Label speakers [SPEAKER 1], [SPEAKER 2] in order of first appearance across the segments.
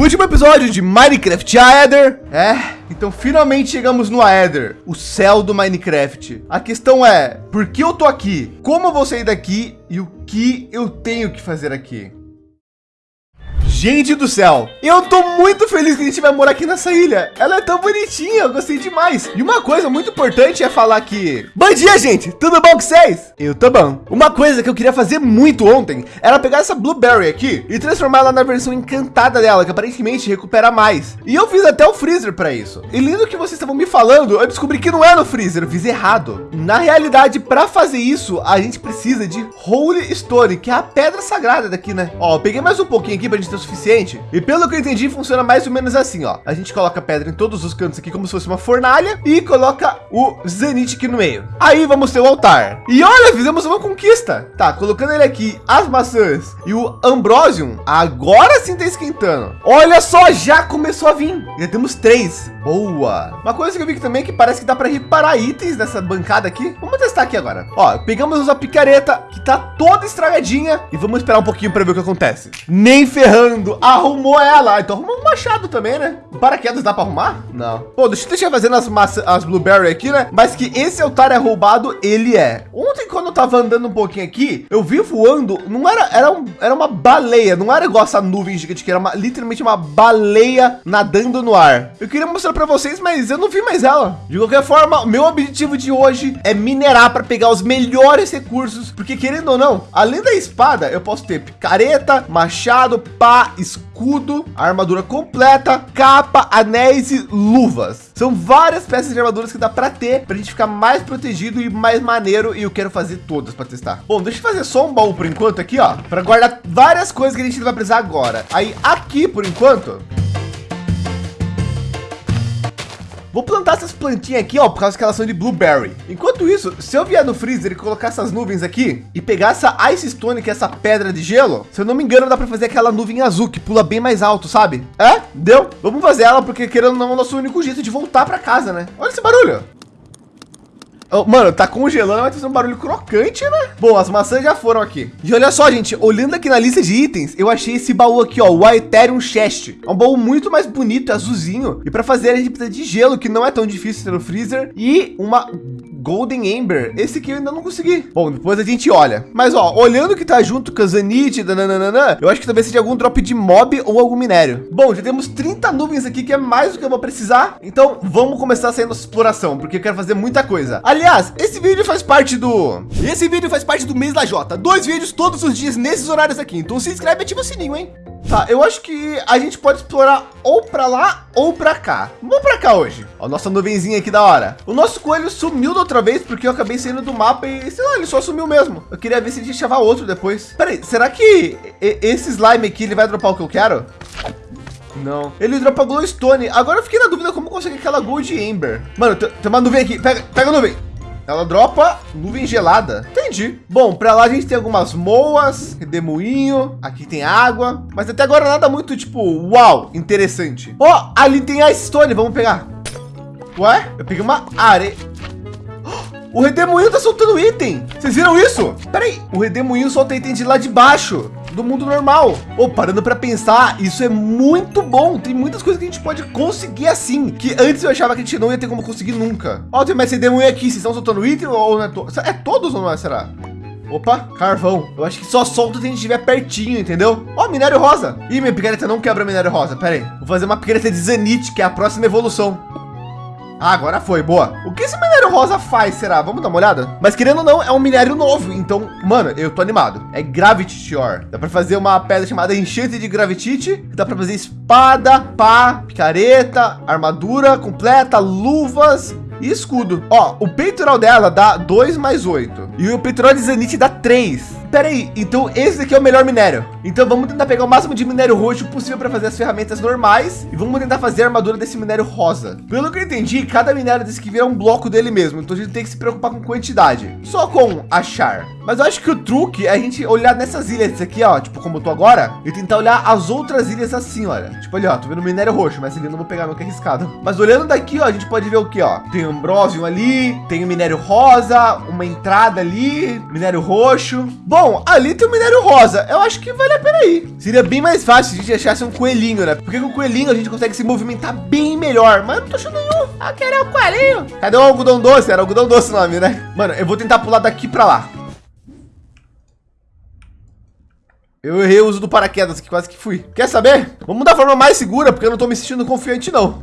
[SPEAKER 1] Último episódio de Minecraft Aether. É, então finalmente chegamos no Aether, o céu do Minecraft. A questão é, por que eu tô aqui? Como eu vou sair daqui? E o que eu tenho que fazer aqui? Gente do céu, eu tô muito feliz que a gente vai morar aqui nessa ilha. Ela é tão bonitinha, eu gostei demais. E uma coisa muito importante é falar que... Bom dia, gente! Tudo bom com vocês? Eu tô bom. Uma coisa que eu queria fazer muito ontem era pegar essa Blueberry aqui e transformar ela na versão encantada dela, que aparentemente recupera mais. E eu fiz até o freezer para isso. E lindo que vocês estavam me falando, eu descobri que não é no freezer, eu fiz errado. Na realidade, para fazer isso, a gente precisa de Holy Stone, que é a pedra sagrada daqui, né? Ó, peguei mais um pouquinho aqui para a gente o suficiente. E pelo que eu entendi, funciona mais ou menos assim, ó. A gente coloca pedra em todos os cantos aqui, como se fosse uma fornalha, e coloca o Zenith aqui no meio. Aí vamos ter o altar. E olha, fizemos uma conquista. Tá, colocando ele aqui, as maçãs e o Ambrosium, agora sim tá esquentando. Olha só, já começou a vir. Já temos três. Boa. Uma coisa que eu vi também é que parece que dá para reparar itens nessa bancada aqui. Vamos testar aqui agora. Ó, pegamos a picareta que tá toda estragadinha e vamos esperar um pouquinho para ver o que acontece. Nem ferrando, arrumou ela. Então arrumou um machado também, né? Paraquedas dá para arrumar? Não. Pô, deixa eu deixar fazendo as as blueberry aqui, né? Mas que esse altar é roubado, ele é. Ontem quando eu tava andando um pouquinho aqui, eu vi voando, não era, era, um, era uma baleia, não era igual essa nuvem gigante que era uma, literalmente uma baleia nadando no ar. Eu queria mostrar para vocês, mas eu não vi mais ela. De qualquer forma, meu objetivo de hoje é minerar para pegar os melhores recursos, porque querendo ou não, além da espada, eu posso ter picareta, machado, pá, escudo, armadura completa, capa, anéis e luvas. São várias peças de armaduras que dá para ter para a gente ficar mais protegido e mais maneiro. E eu quero fazer todas para testar. Bom, deixa eu fazer só um baú por enquanto aqui, ó, para guardar várias coisas que a gente vai precisar agora. Aí aqui por enquanto Vou plantar essas plantinhas aqui, ó, por causa que elas são de blueberry. Enquanto isso, se eu vier no freezer e colocar essas nuvens aqui e pegar essa ice stone, que é essa pedra de gelo, se eu não me engano, dá para fazer aquela nuvem azul que pula bem mais alto, sabe? É? Deu? Vamos fazer ela porque querendo ou não, é o nosso único jeito de voltar para casa, né? Olha esse barulho. Mano, tá congelando, vai ter um barulho crocante, né? Bom, as maçãs já foram aqui. E olha só, gente, olhando aqui na lista de itens, eu achei esse baú aqui, ó, o Aetherium Chest. É um baú muito mais bonito, azulzinho. E para fazer a gente precisa de gelo, que não é tão difícil ter no freezer. E uma Golden Ember. Esse aqui eu ainda não consegui. Bom, depois a gente olha. Mas ó, olhando que tá junto com a Zanite, dananana, eu acho que talvez seja algum drop de mob ou algum minério. Bom, já temos 30 nuvens aqui, que é mais do que eu vou precisar. Então vamos começar a nossa exploração, porque eu quero fazer muita coisa. Aliás, esse vídeo faz parte do... Esse vídeo faz parte do mês da Jota. Dois vídeos todos os dias nesses horários aqui. Então se inscreve e ativa o sininho, hein? Tá, eu acho que a gente pode explorar ou para lá ou para cá. Vamos para cá hoje. Ó, nossa nuvenzinha aqui da hora. O nosso coelho sumiu da outra vez porque eu acabei saindo do mapa e sei lá, ele só sumiu mesmo. Eu queria ver se a gente achava outro depois. Peraí, será que esse slime aqui ele vai dropar o que eu quero? Não. Ele dropa glowstone. Agora eu fiquei na dúvida como conseguir aquela gold ember. Mano, tem uma nuvem aqui. Pega, pega a nuvem. Ela dropa nuvem gelada. Entendi. Bom, para lá a gente tem algumas moas, redemoinho. Aqui tem água. Mas até agora nada muito tipo, uau, interessante. Ó, oh, ali tem a stone. Vamos pegar. Ué? Eu peguei uma areia. O redemoinho tá soltando item. Vocês viram isso? Peraí, o redemoinho solta item de lá de baixo do mundo normal. Ou parando para pensar, isso é muito bom. Tem muitas coisas que a gente pode conseguir assim, que antes eu achava que a gente não ia ter como conseguir nunca. Ó, tem mais redemoinho aqui. Vocês estão soltando item ou não é, to é todos ou não é, será? Opa, carvão. Eu acho que só solta se a gente estiver pertinho, entendeu? Ó, minério rosa. Ih, minha picareta não quebra minério rosa. Pera aí. Vou fazer uma picareta de Zanite, que é a próxima evolução. Ah, agora foi, boa. O que esse minério rosa faz, será? Vamos dar uma olhada? Mas querendo ou não, é um minério novo. Então, mano, eu tô animado. É Gravity Ore. Dá para fazer uma pedra chamada enchente de Gravitite. Dá para fazer espada, pá, picareta, armadura completa, luvas, e escudo. Ó, o peitoral dela dá 2 mais 8. E o peitoral de Zenith dá 3. Pera aí, então esse aqui é o melhor minério. Então vamos tentar pegar o máximo de minério roxo possível para fazer as ferramentas normais e vamos tentar fazer a armadura desse minério rosa. Pelo que eu entendi, cada minério desse que vira um bloco dele mesmo, então a gente tem que se preocupar com quantidade, só com achar. Mas eu acho que o truque é a gente olhar nessas ilhas aqui, ó, tipo como eu tô agora, e tentar olhar as outras ilhas assim, olha. Tipo ali, ó, tô vendo minério roxo, mas ele não vou pegar nunca arriscado. Mas olhando daqui, ó, a gente pode ver o que, ó. Tem ambrósio ali, tem o minério rosa, uma entrada ali, minério roxo. Bom, Bom, ali tem o minério rosa. Eu acho que vale a pena ir. Seria bem mais fácil se a gente achasse um coelhinho, né? Porque com o coelhinho a gente consegue se movimentar bem melhor. Mas eu não tô achando nenhum. Ah, quero o coelhinho. Cadê o algodão doce? Era algodão doce o nome, né? Mano, eu vou tentar pular daqui para lá. Eu errei o uso do paraquedas aqui, quase que fui. Quer saber? Vamos da forma mais segura, porque eu não tô me sentindo confiante, não.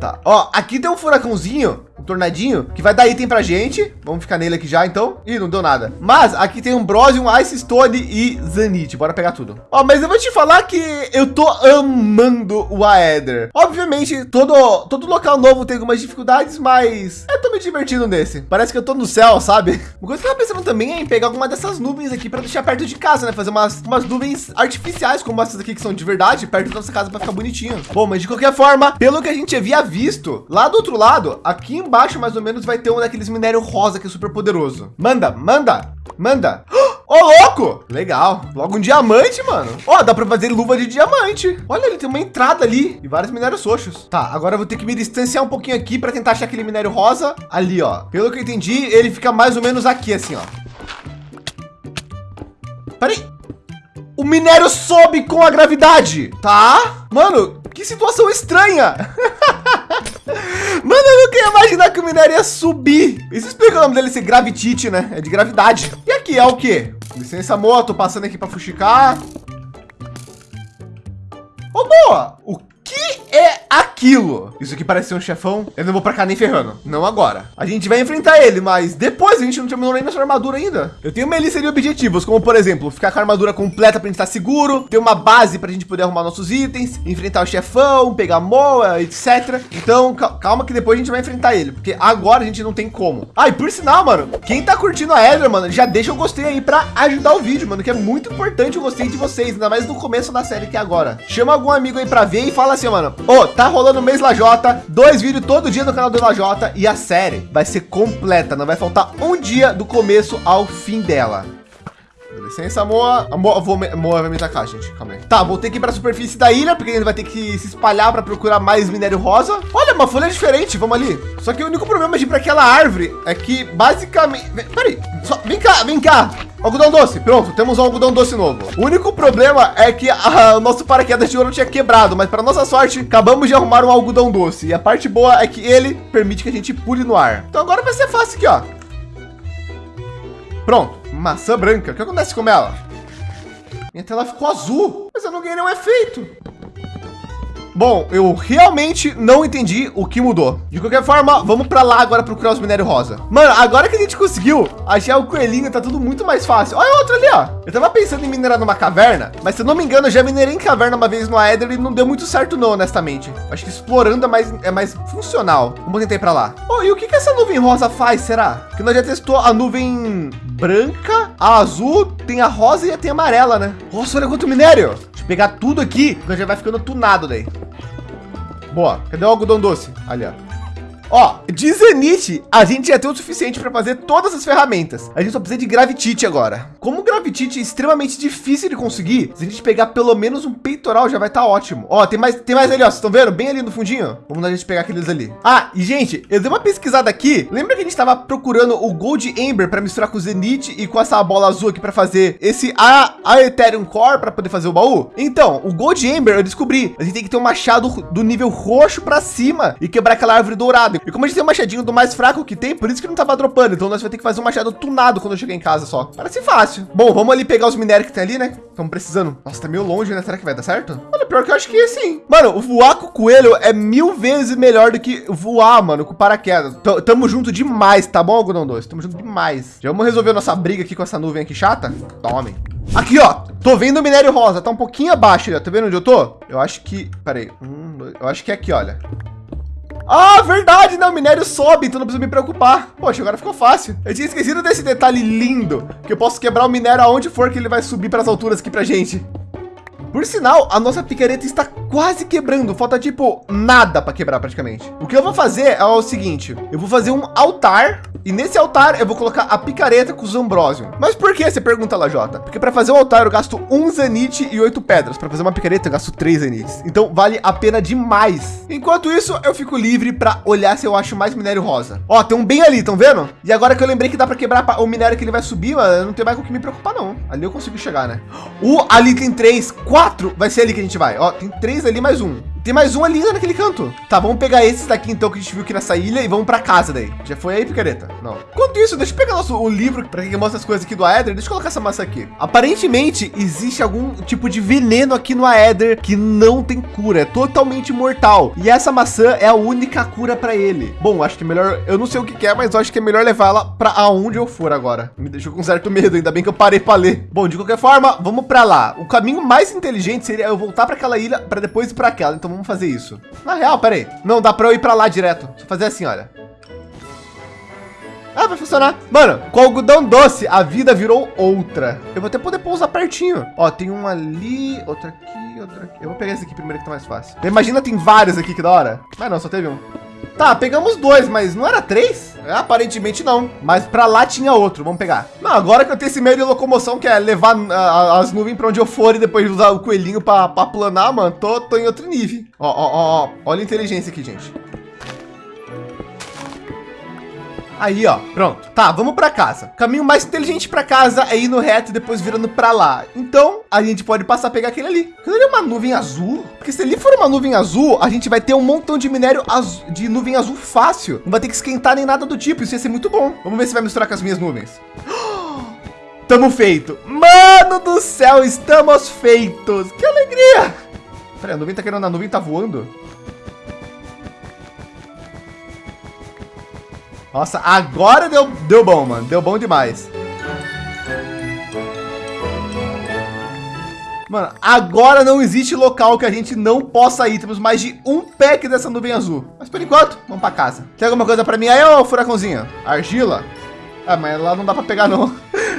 [SPEAKER 1] Tá, ó, aqui tem um furacãozinho tornadinho que vai dar item pra gente. Vamos ficar nele aqui já, então. Ih, não deu nada. Mas aqui tem um Bronze, um Ice Stone e Zanite. Bora pegar tudo. Ó, mas eu vou te falar que eu tô amando o Aether. Obviamente, todo, todo local novo tem algumas dificuldades, mas eu tô me divertindo nesse. Parece que eu tô no céu, sabe? Uma coisa que eu tava pensando também é em pegar alguma dessas nuvens aqui para deixar perto de casa, né? Fazer umas, umas nuvens artificiais, como essas aqui que são de verdade, perto da nossa casa para ficar bonitinho. Bom, mas de qualquer forma, pelo que a gente havia visto, lá do outro lado, aqui embaixo, embaixo, mais ou menos, vai ter um daqueles minério rosa que é super poderoso. Manda, manda, manda. Ô, oh, louco! Legal. Logo um diamante, mano. Ó, oh, dá para fazer luva de diamante. Olha, ele tem uma entrada ali e vários minérios roxos. Tá, agora eu vou ter que me distanciar um pouquinho aqui para tentar achar aquele minério rosa ali, ó. Pelo que eu entendi, ele fica mais ou menos aqui, assim, ó. Peraí. O minério sobe com a gravidade, tá? Mano, que situação estranha. Mano, eu nunca ia imaginar que o minério ia subir. Isso explica o nome dele ser gravitite, né? É de gravidade. E aqui é o quê? Licença, moto, passando aqui para fuxicar. Ô, oh, boa! O aquilo? Isso aqui parece ser um chefão. Eu não vou para cá nem ferrando. Não agora. A gente vai enfrentar ele, mas depois a gente não terminou nem nossa armadura ainda. Eu tenho uma lista de objetivos, como por exemplo, ficar com a armadura completa para gente estar seguro, ter uma base para a gente poder arrumar nossos itens, enfrentar o chefão, pegar moa, etc. Então, calma que depois a gente vai enfrentar ele, porque agora a gente não tem como. Ah, e por sinal, mano, quem tá curtindo a Eder, mano, já deixa o gostei aí para ajudar o vídeo, mano, que é muito importante o gostei de vocês, ainda mais no começo da série que é agora. Chama algum amigo aí para ver e fala assim, mano, ô, oh, tá rolando o mês Lajota, dois vídeos todo dia no canal do Lajota e a série vai ser completa, não vai faltar um dia do começo ao fim dela. Licença, Moa. Moa, vou, Moa vai me atacar, gente. Calma aí. Tá, que ir para a superfície da ilha, porque ele vai ter que se espalhar para procurar mais minério rosa. Olha, uma folha diferente. Vamos ali. Só que o único problema de ir para aquela árvore é que, basicamente... Peraí. Só... Vem cá, vem cá. Algodão doce, pronto, temos um algodão doce novo. O único problema é que a, o nosso paraquedas de ouro tinha quebrado, mas para nossa sorte, acabamos de arrumar um algodão doce. E a parte boa é que ele permite que a gente pule no ar. Então agora vai ser fácil aqui, ó. Pronto, maçã branca. O que acontece com ela? Minha tela ficou azul, mas eu não ganhei nenhum efeito. Bom, eu realmente não entendi o que mudou. De qualquer forma, vamos para lá agora procurar os minérios rosa. Mano, agora que a gente conseguiu achar o coelhinho, tá tudo muito mais fácil. Olha outro ali, ó. Eu tava pensando em minerar numa caverna, mas se eu não me engano, eu já minerei em caverna uma vez no Aether e não deu muito certo não, honestamente. Acho que explorando é mais, é mais funcional. Vamos tentar ir para lá. Oh, e o que, que essa nuvem rosa faz, será? Que nós já testou a nuvem branca, a azul, tem a rosa e tem a amarela, né? Nossa, olha quanto minério. Deixa eu pegar tudo aqui, já vai ficando tunado daí. Boa. Cadê o algodão doce? Ali, ó. Ó, de Zenith, a gente já tem o suficiente para fazer todas as ferramentas. A gente só precisa de Gravitite agora. Como Gravitite é extremamente difícil de conseguir, se a gente pegar pelo menos um peitoral, já vai estar tá ótimo. Ó, tem mais, tem mais ali, ó. Vocês estão vendo? Bem ali no fundinho. Vamos a gente pegar aqueles ali. Ah, e gente, eu dei uma pesquisada aqui. Lembra que a gente estava procurando o Gold Ember para misturar com o Zenith e com essa bola azul aqui para fazer esse a, a Ethereum Core para poder fazer o baú? Então, o Gold Ember eu descobri. A gente tem que ter um machado do nível roxo para cima e quebrar aquela árvore dourada. E como a gente tem um machadinho do mais fraco que tem, por isso que não tava dropando. Então nós vamos ter que fazer um machado tunado quando eu chegar em casa só. Parece fácil. Bom, vamos ali pegar os minérios que tem ali, né? Estamos precisando. Nossa, tá meio longe, né? Será que vai dar certo? Olha, pior que eu acho que sim. Mano, voar com o coelho é mil vezes melhor do que voar, mano, com paraquedas. T tamo junto demais, tá bom, algodão doce? Tamo junto demais. Já vamos resolver nossa briga aqui com essa nuvem aqui chata? Tome. Aqui, ó. Tô vendo o minério rosa. Tá um pouquinho abaixo, ó. Tá vendo onde eu tô? Eu acho que... Peraí. Um, dois... Eu acho que é aqui, olha. Ah, verdade, né? O minério sobe, então não preciso me preocupar. Poxa, agora ficou fácil. Eu tinha esquecido desse detalhe lindo, que eu posso quebrar o minério aonde for que ele vai subir para as alturas aqui pra gente. Por sinal, a nossa picareta está quase quebrando. Falta tipo nada para quebrar praticamente. O que eu vou fazer é o seguinte. Eu vou fazer um altar E nesse altar eu vou colocar a picareta com os ambrósio. Mas por que? Você pergunta, Lajota. Porque para fazer o altar eu gasto um zanite e oito pedras. Para fazer uma picareta eu gasto três zanites. Então vale a pena demais. Enquanto isso, eu fico livre para olhar se eu acho mais minério rosa. Ó, tem um bem ali, estão vendo? E agora que eu lembrei que dá para quebrar o minério que ele vai subir, mano, não tem mais com o que me preocupar não. Ali eu consigo chegar, né? O ali tem três, quatro. Vai ser ali que a gente vai. Ó, tem três ali mais um. Tem mais um ali naquele canto. Tá, vamos pegar esses daqui então que a gente viu aqui nessa ilha e vamos para casa daí. Já foi aí, picareta? Não. Enquanto isso, deixa eu pegar nosso, o livro para quem mostra as coisas aqui do Aether. Deixa eu colocar essa massa aqui. Aparentemente, existe algum tipo de veneno aqui no Aether que não tem cura. É totalmente mortal. E essa maçã é a única cura para ele. Bom, acho que é melhor... Eu não sei o que, é, mas acho que é melhor levar ela para aonde eu for agora. Me deixou com certo medo. Ainda bem que eu parei para ler. Bom, de qualquer forma, vamos para lá. O caminho mais inteligente seria eu voltar para aquela ilha para depois ir para aquela. Então vamos fazer isso. Na real, peraí. Não, dá para eu ir para lá direto. Só fazer assim, olha. Ah, vai funcionar. Mano, com algodão doce, a vida virou outra. Eu vou até poder pousar pertinho. Ó, tem um ali, outro aqui, outro aqui. Eu vou pegar esse aqui primeiro que tá mais fácil. Imagina, tem vários aqui, que da hora. Mas não, só teve um. Tá, pegamos dois, mas não era três? É, aparentemente não. Mas para lá tinha outro. Vamos pegar. Não, agora que eu tenho esse meio de locomoção, que é levar uh, as nuvens para onde eu for e depois usar o coelhinho para planar, mano, tô, tô em outro nível. Ó, ó, ó, ó. Olha a inteligência aqui, gente. Aí, ó, pronto. Tá, vamos para casa. O caminho mais inteligente para casa é ir no reto e depois virando para lá. Então, a gente pode passar a pegar aquele ali. Aquilo ali é uma nuvem azul. Porque se ali for uma nuvem azul, a gente vai ter um montão de minério azul, de nuvem azul fácil. Não vai ter que esquentar nem nada do tipo. Isso ia ser muito bom. Vamos ver se vai misturar com as minhas nuvens. Tamo feito. Mano do céu, estamos feitos. Que alegria. Peraí, a nuvem tá querendo, a nuvem tá voando. Nossa, agora deu, deu bom, mano. Deu bom demais. Mano, agora não existe local que a gente não possa ir. Temos mais de um pack dessa nuvem azul. Mas por enquanto, vamos para casa. Tem alguma coisa para mim aí, ô furacãozinho? Argila? Ah, mas lá não dá para pegar não.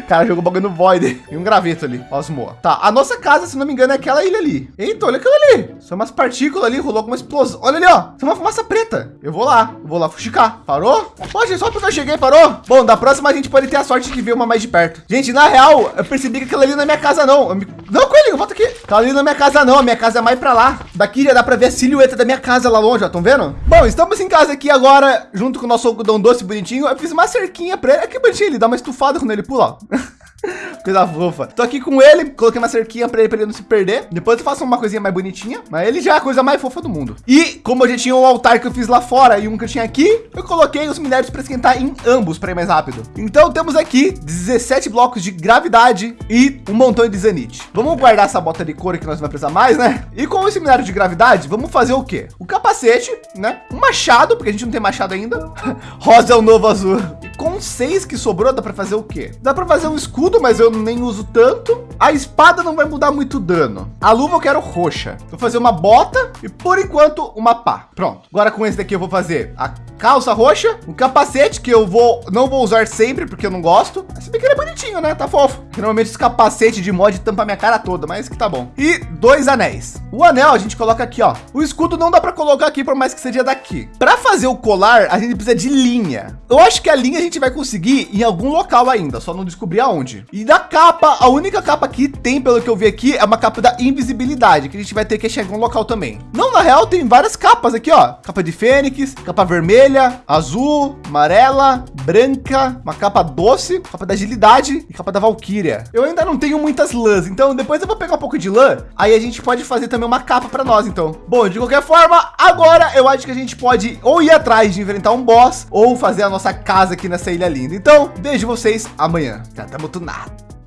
[SPEAKER 1] Cara, jogou bagulho no Void. E um graveto ali. Osmoa. Tá, a nossa casa, se não me engano, é aquela ilha ali. Eita, olha aquilo ali. São umas partículas ali, rolou alguma explosão. Olha ali, ó. Tem uma fumaça preta. Eu vou lá. Eu vou lá fuxicar. Parou? Pode, só porque eu cheguei, parou? Bom, da próxima a gente pode ter a sorte de ver uma mais de perto. Gente, na real, eu percebi que aquela ali não é minha casa, não. Me... Não, Coelhinho, volta aqui. Aquela ali é minha casa, não. A minha casa é mais pra lá. Daqui já dá pra ver a silhueta da minha casa lá longe, ó. Estão vendo? Bom, estamos em casa aqui agora, junto com o nosso algodão doce bonitinho. Eu fiz uma cerquinha pra ele. É que bonitinho, ele dá uma estufada quando ele pula, ó. Coisa fofa. Tô aqui com ele, coloquei uma cerquinha para ele, para ele não se perder. Depois eu faço uma coisinha mais bonitinha, mas ele já é a coisa mais fofa do mundo. E como eu já tinha um altar que eu fiz lá fora e um que eu tinha aqui, eu coloquei os minérios para esquentar em ambos para ir mais rápido. Então temos aqui 17 blocos de gravidade e um montão de zanite. Vamos guardar essa bota de couro que nós vamos precisar mais, né? E com esse minério de gravidade, vamos fazer o quê? O capacete, né? Um machado, porque a gente não tem machado ainda. Rosa é o novo azul. Com seis que sobrou, dá para fazer o quê? Dá para fazer um escudo, mas eu nem uso tanto. A espada não vai mudar muito dano. A luva eu quero roxa. Vou fazer uma bota e por enquanto uma pá. Pronto. Agora com esse daqui eu vou fazer a calça roxa, um capacete que eu vou não vou usar sempre porque eu não gosto. Se bem que ele é bonitinho, né? Tá fofo. Normalmente esse capacete de mod tampa minha cara toda, mas que tá bom. E dois anéis. O anel a gente coloca aqui, ó. O escudo não dá para colocar aqui por mais que seja daqui. Para fazer o colar, a gente precisa de linha. Eu acho que a linha a gente vai conseguir em algum local ainda, só não descobrir aonde. E da capa, a única capa que tem, pelo que eu vi aqui, é uma capa da invisibilidade, que a gente vai ter que achar em algum local também. Não, na real, tem várias capas aqui, ó. Capa de fênix, capa vermelha, azul, amarela, branca, uma capa doce, capa da agilidade e capa da valquíria. Eu ainda não tenho muitas lãs, então depois eu vou pegar um pouco de lã, aí a gente pode fazer também uma capa para nós, então. Bom, de qualquer forma, agora eu acho que a gente pode ou ir atrás de enfrentar um boss ou fazer a nossa casa aqui nessa ilha linda. Então, vejo vocês amanhã. Já estamos tunados.